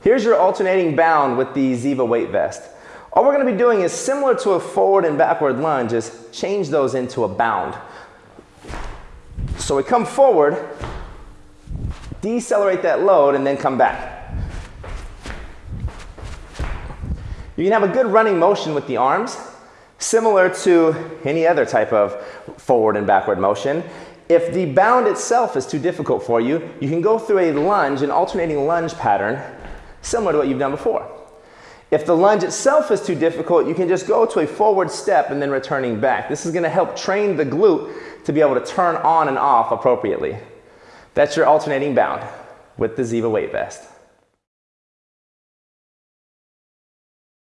Here's your alternating bound with the Ziva weight vest. All we're going to be doing is similar to a forward and backward lunge, is change those into a bound. So we come forward, decelerate that load, and then come back. You can have a good running motion with the arms, similar to any other type of forward and backward motion. If the bound itself is too difficult for you, you can go through a lunge, an alternating lunge pattern, similar to what you've done before. If the lunge itself is too difficult, you can just go to a forward step and then returning back. This is gonna help train the glute to be able to turn on and off appropriately. That's your alternating bound with the Ziva weight vest.